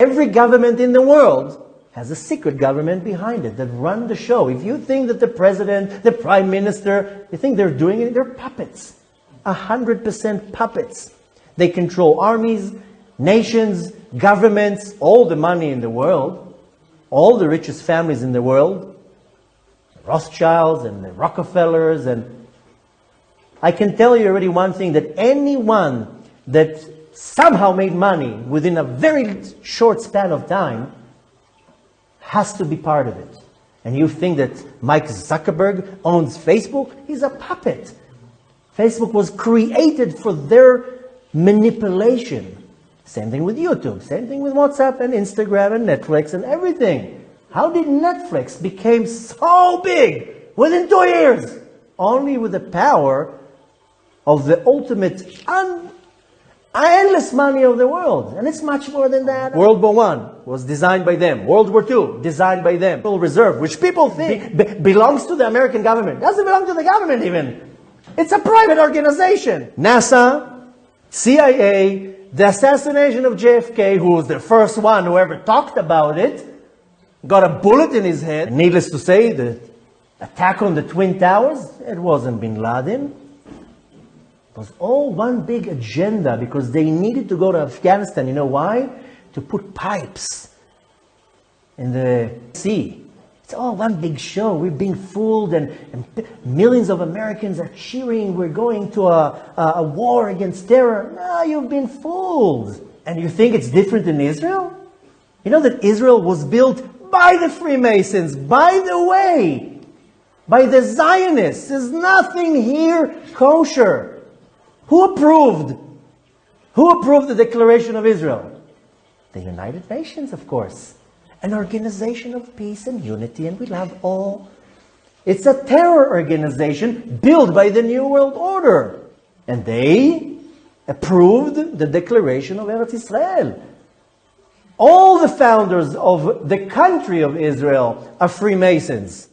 Every government in the world has a secret government behind it that run the show. If you think that the president, the prime minister, you think they're doing it, they're puppets. A hundred percent puppets. They control armies, nations, governments, all the money in the world, all the richest families in the world, the Rothschilds and the Rockefellers and I can tell you already one thing that anyone that somehow made money within a very short span of time has to be part of it. And you think that Mike Zuckerberg owns Facebook? He's a puppet. Facebook was created for their manipulation. Same thing with YouTube, same thing with WhatsApp and Instagram and Netflix and everything. How did Netflix become so big within two years? Only with the power of the ultimate un- money of the world. And it's much more than that. World War One was designed by them. World War Two, designed by them. Federal Reserve, which people think be- belongs to the American government. Doesn't belong to the government even. It's a private organization. NASA, CIA, the assassination of JFK, who was the first one who ever talked about it, got a bullet in his head. Needless to say, the attack on the Twin Towers, it wasn't bin Laden. Was all one big agenda because they needed to go to Afghanistan. You know why? To put pipes in the sea. It's all one big show. We're being fooled, and, and millions of Americans are cheering. We're going to a, a, a war against terror. No, you've been fooled. And you think it's different in Israel? You know that Israel was built by the Freemasons, by the way, by the Zionists. There's nothing here kosher. Who approved? Who approved the Declaration of Israel? The United Nations, of course. An organization of peace and unity, and we love all. It's a terror organization built by the New World Order. And they approved the Declaration of Eretz Israel. All the founders of the country of Israel are Freemasons.